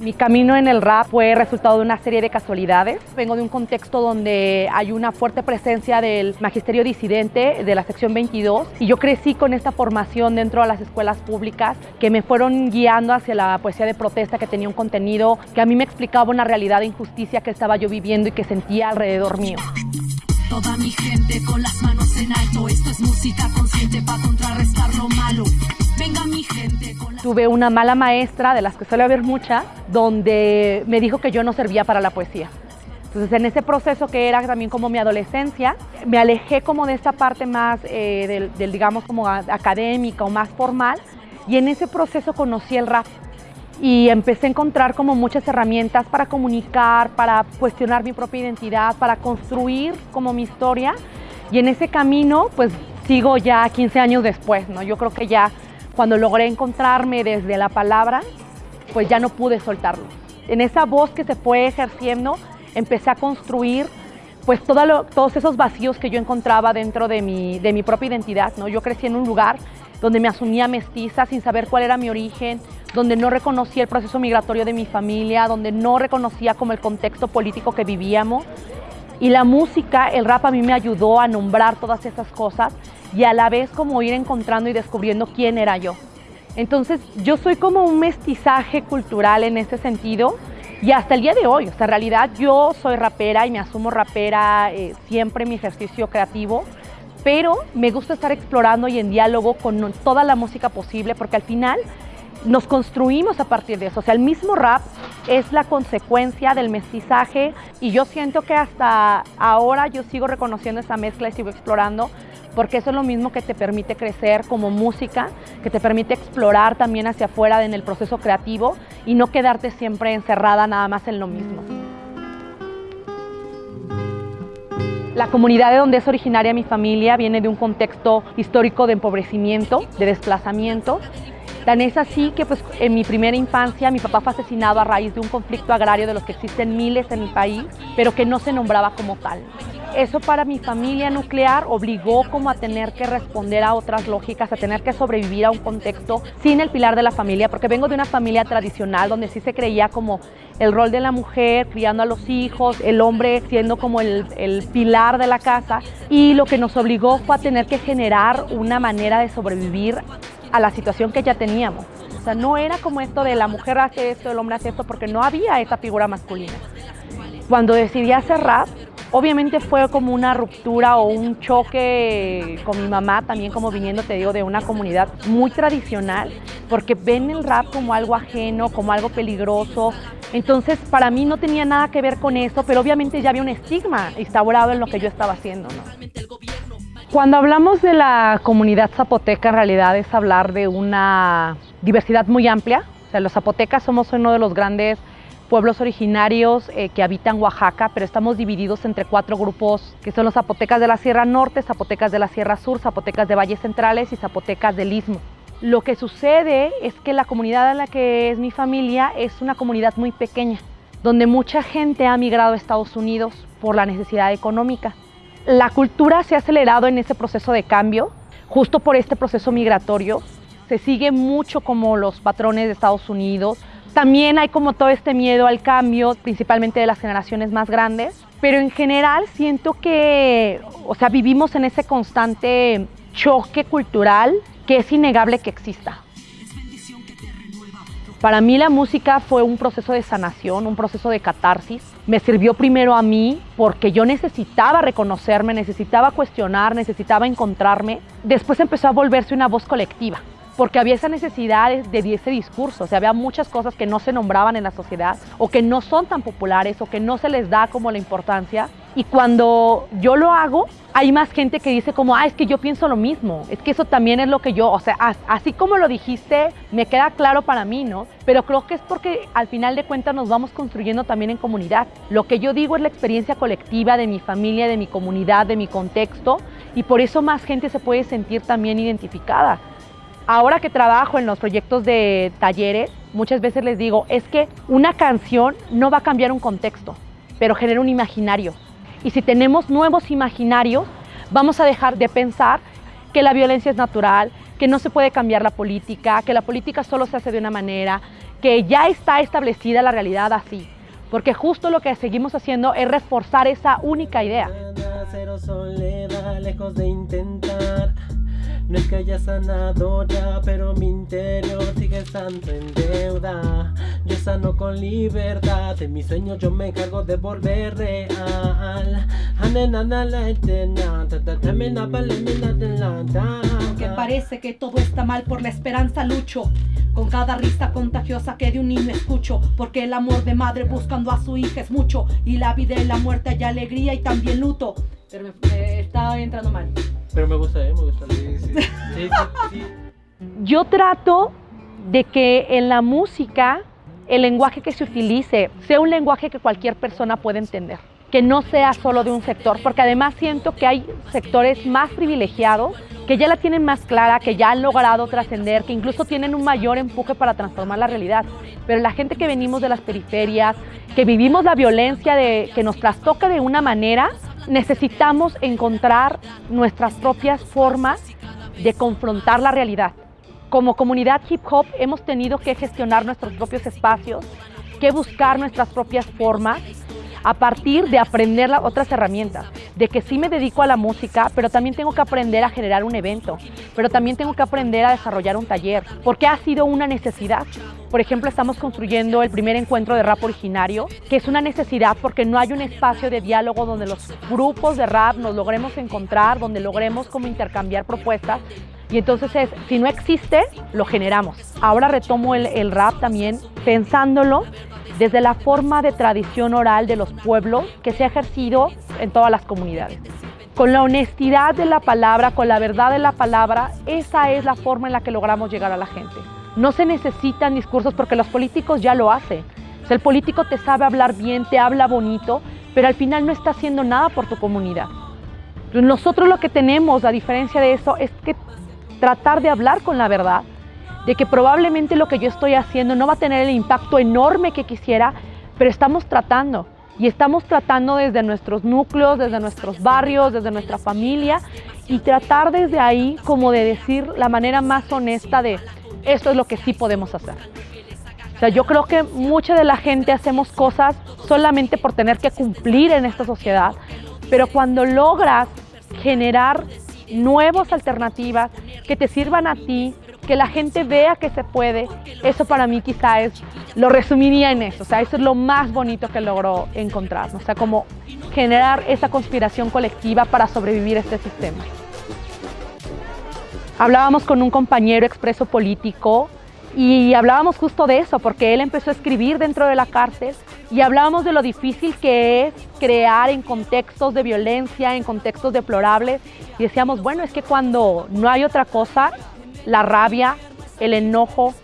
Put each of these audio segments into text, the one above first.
Mi camino en el rap fue resultado de una serie de casualidades. Vengo de un contexto donde hay una fuerte presencia del magisterio disidente de la sección 22 y yo crecí con esta formación dentro de las escuelas públicas que me fueron guiando hacia la poesía de protesta que tenía un contenido que a mí me explicaba una realidad de injusticia que estaba yo viviendo y que sentía alrededor mío. Toda mi gente con las manos en alto, esto es música consciente para contrarrestar lo malo. Venga mi gente con Tuve una mala maestra, de las que suele haber muchas, donde me dijo que yo no servía para la poesía. Entonces en ese proceso que era también como mi adolescencia, me alejé como de esta parte más, eh, del, del, digamos, como académica o más formal, y en ese proceso conocí el rap y empecé a encontrar como muchas herramientas para comunicar, para cuestionar mi propia identidad, para construir como mi historia, y en ese camino pues sigo ya 15 años después, ¿no? Yo creo que ya cuando logré encontrarme desde la palabra, pues ya no pude soltarlo. En esa voz que se fue ejerciendo, empecé a construir pues todo todos esos vacíos que yo encontraba dentro de mi, de mi propia identidad. ¿no? Yo crecí en un lugar donde me asumía mestiza sin saber cuál era mi origen, donde no reconocía el proceso migratorio de mi familia, donde no reconocía como el contexto político que vivíamos. Y la música, el rap a mí me ayudó a nombrar todas esas cosas y a la vez como ir encontrando y descubriendo quién era yo. Entonces yo soy como un mestizaje cultural en ese sentido y hasta el día de hoy, o sea, en realidad yo soy rapera y me asumo rapera eh, siempre en mi ejercicio creativo, pero me gusta estar explorando y en diálogo con toda la música posible porque al final nos construimos a partir de eso. O sea, el mismo rap es la consecuencia del mestizaje y yo siento que hasta ahora yo sigo reconociendo esa mezcla y sigo explorando porque eso es lo mismo que te permite crecer como música, que te permite explorar también hacia afuera en el proceso creativo y no quedarte siempre encerrada nada más en lo mismo. La comunidad de donde es originaria mi familia viene de un contexto histórico de empobrecimiento, de desplazamiento Tan es así que pues, en mi primera infancia mi papá fue asesinado a raíz de un conflicto agrario de los que existen miles en el país, pero que no se nombraba como tal. Eso para mi familia nuclear obligó como a tener que responder a otras lógicas, a tener que sobrevivir a un contexto sin el pilar de la familia, porque vengo de una familia tradicional donde sí se creía como el rol de la mujer criando a los hijos, el hombre siendo como el, el pilar de la casa y lo que nos obligó fue a tener que generar una manera de sobrevivir a la situación que ya teníamos. O sea, no era como esto de la mujer hace esto, el hombre hace esto, porque no había esa figura masculina. Cuando decidí hacer rap, obviamente fue como una ruptura o un choque con mi mamá, también como viniendo, te digo, de una comunidad muy tradicional, porque ven el rap como algo ajeno, como algo peligroso. Entonces, para mí no tenía nada que ver con eso, pero obviamente ya había un estigma instaurado en lo que yo estaba haciendo. Cuando hablamos de la comunidad zapoteca, en realidad es hablar de una diversidad muy amplia. O sea, los zapotecas somos uno de los grandes pueblos originarios eh, que habitan Oaxaca, pero estamos divididos entre cuatro grupos que son los zapotecas de la Sierra Norte, zapotecas de la Sierra Sur, zapotecas de Valles Centrales y zapotecas del Istmo. Lo que sucede es que la comunidad en la que es mi familia es una comunidad muy pequeña, donde mucha gente ha migrado a Estados Unidos por la necesidad económica. La cultura se ha acelerado en ese proceso de cambio, justo por este proceso migratorio. Se sigue mucho como los patrones de Estados Unidos. También hay como todo este miedo al cambio, principalmente de las generaciones más grandes. Pero en general siento que, o sea, vivimos en ese constante choque cultural que es innegable que exista. Para mí la música fue un proceso de sanación, un proceso de catarsis. Me sirvió primero a mí porque yo necesitaba reconocerme, necesitaba cuestionar, necesitaba encontrarme. Después empezó a volverse una voz colectiva porque había esa necesidad de, ese discurso, o sea, había muchas cosas que no se nombraban en la sociedad o que no son tan populares o que no se les da como la importancia. Y cuando yo lo hago, hay más gente que dice como, ah, es que yo pienso lo mismo, es que eso también es lo que yo, o sea, así como lo dijiste, me queda claro para mí, ¿no? Pero creo que es porque al final de cuentas nos vamos construyendo también en comunidad. Lo que yo digo es la experiencia colectiva de mi familia, de mi comunidad, de mi contexto, y por eso más gente se puede sentir también identificada. Ahora que trabajo en los proyectos de talleres, muchas veces les digo, es que una canción no va a cambiar un contexto, pero genera un imaginario. Y si tenemos nuevos imaginarios, vamos a dejar de pensar que la violencia es natural, que no se puede cambiar la política, que la política solo se hace de una manera, que ya está establecida la realidad así. Porque justo lo que seguimos haciendo es reforzar esa única idea. lejos de intentar no es que haya sanado ya, pero mi interior sigue estando en deuda. Yo sano con libertad, en mis sueños yo me encargo de volver real. Que parece que todo está mal por la esperanza lucho. Con cada risa contagiosa que de un niño escucho. Porque el amor de madre buscando a su hija es mucho. Y la vida y la muerte hay alegría y también luto. Pero me, está entrando mal. Pero me gusta, ¿eh? Me gusta. Yo trato de que en la música el lenguaje que se utilice sea un lenguaje que cualquier persona pueda entender, que no sea solo de un sector, porque además siento que hay sectores más privilegiados que ya la tienen más clara, que ya han logrado trascender, que incluso tienen un mayor empuje para transformar la realidad. Pero la gente que venimos de las periferias, que vivimos la violencia de, que nos trastoca de una manera, necesitamos encontrar nuestras propias formas de confrontar la realidad. Como comunidad hip hop hemos tenido que gestionar nuestros propios espacios, que buscar nuestras propias formas a partir de aprender otras herramientas, de que sí me dedico a la música, pero también tengo que aprender a generar un evento, pero también tengo que aprender a desarrollar un taller, porque ha sido una necesidad. Por ejemplo, estamos construyendo el primer encuentro de rap originario, que es una necesidad porque no hay un espacio de diálogo donde los grupos de rap nos logremos encontrar, donde logremos como intercambiar propuestas. Y entonces es, si no existe, lo generamos. Ahora retomo el, el rap también pensándolo desde la forma de tradición oral de los pueblos que se ha ejercido en todas las comunidades. Con la honestidad de la palabra, con la verdad de la palabra, esa es la forma en la que logramos llegar a la gente. No se necesitan discursos porque los políticos ya lo hacen. el político te sabe hablar bien, te habla bonito, pero al final no está haciendo nada por tu comunidad. Nosotros lo que tenemos, a diferencia de eso, es que tratar de hablar con la verdad, de que probablemente lo que yo estoy haciendo no va a tener el impacto enorme que quisiera, pero estamos tratando. Y estamos tratando desde nuestros núcleos, desde nuestros barrios, desde nuestra familia y tratar desde ahí como de decir la manera más honesta de esto es lo que sí podemos hacer. O sea, yo creo que mucha de la gente hacemos cosas solamente por tener que cumplir en esta sociedad, pero cuando logras generar nuevas alternativas que te sirvan a ti, que la gente vea que se puede, eso para mí quizá es, lo resumiría en eso, o sea, eso es lo más bonito que logró encontrar, o sea, como generar esa conspiración colectiva para sobrevivir a este sistema. Hablábamos con un compañero expreso político y hablábamos justo de eso, porque él empezó a escribir dentro de la cárcel y hablábamos de lo difícil que es crear en contextos de violencia, en contextos deplorables. Y decíamos, bueno, es que cuando no hay otra cosa, la rabia, el enojo,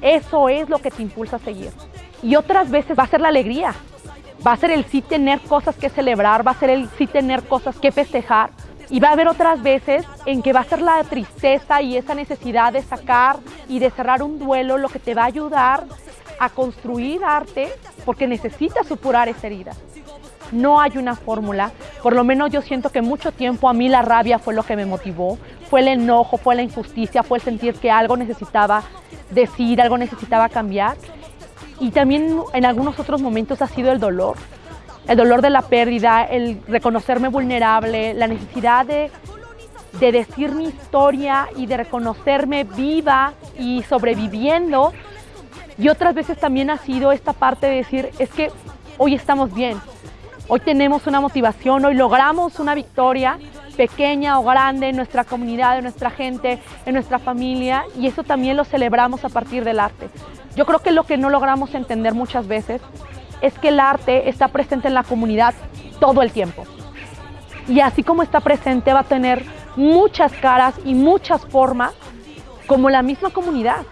eso es lo que te impulsa a seguir. Y otras veces va a ser la alegría, va a ser el sí tener cosas que celebrar, va a ser el sí tener cosas que festejar. Y va a haber otras veces en que va a ser la tristeza y esa necesidad de sacar y de cerrar un duelo lo que te va a ayudar a construir arte porque necesitas supurar esa herida. No hay una fórmula, por lo menos yo siento que mucho tiempo a mí la rabia fue lo que me motivó, fue el enojo, fue la injusticia, fue el sentir que algo necesitaba decir, algo necesitaba cambiar. Y también en algunos otros momentos ha sido el dolor, el dolor de la pérdida, el reconocerme vulnerable, la necesidad de, de decir mi historia y de reconocerme viva y sobreviviendo. Y otras veces también ha sido esta parte de decir, es que hoy estamos bien, hoy tenemos una motivación, hoy logramos una victoria pequeña o grande en nuestra comunidad, en nuestra gente, en nuestra familia y eso también lo celebramos a partir del arte. Yo creo que lo que no logramos entender muchas veces es que el arte está presente en la comunidad todo el tiempo. Y así como está presente va a tener muchas caras y muchas formas como la misma comunidad.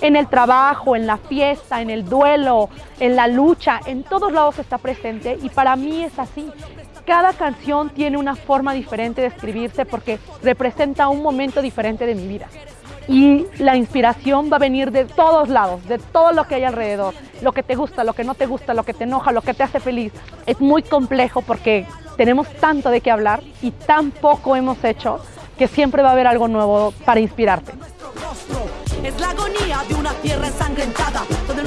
En el trabajo, en la fiesta, en el duelo, en la lucha, en todos lados está presente y para mí es así cada canción tiene una forma diferente de escribirse porque representa un momento diferente de mi vida. Y la inspiración va a venir de todos lados, de todo lo que hay alrededor, lo que te gusta, lo que no te gusta, lo que te enoja, lo que te hace feliz. Es muy complejo porque tenemos tanto de qué hablar y tan poco hemos hecho que siempre va a haber algo nuevo para inspirarte. Es la agonía de una tierra ensangrentada, donde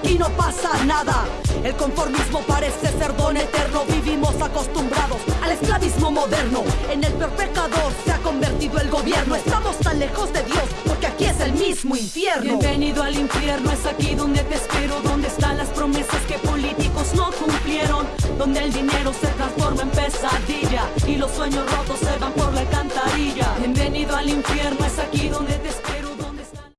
aquí no pasa nada. El conformismo parece ser don eterno, vivimos acostumbrados al esclavismo moderno. En el peor se ha convertido el gobierno, estamos tan lejos de Dios porque aquí es el mismo infierno. Bienvenido al infierno, es aquí donde te espero, donde están las promesas que políticos no cumplieron, donde el dinero se transforma en pesadilla y los sueños rotos se van por la alcantarilla. Bienvenido al infierno, es aquí donde te espero.